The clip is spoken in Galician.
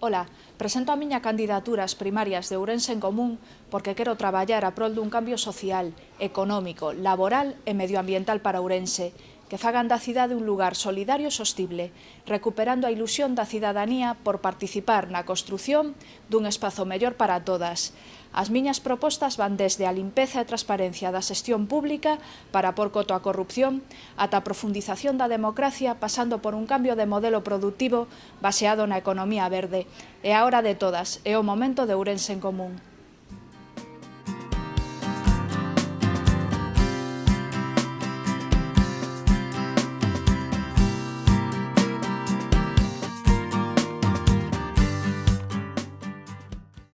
Ola, presento a miña candidatura ás primarias de Ourense en Común porque quero traballar a prol dun cambio social, económico, laboral e medioambiental para Ourense que fagan da cidade un lugar solidario e sostible, recuperando a ilusión da cidadanía por participar na construción dun espazo mellor para todas. As miñas propostas van desde a limpeza e transparencia da xestión pública para por coto a corrupción, ata a profundización da democracia pasando por un cambio de modelo productivo baseado na economía verde. É a hora de todas, é o momento de Ourense en Común.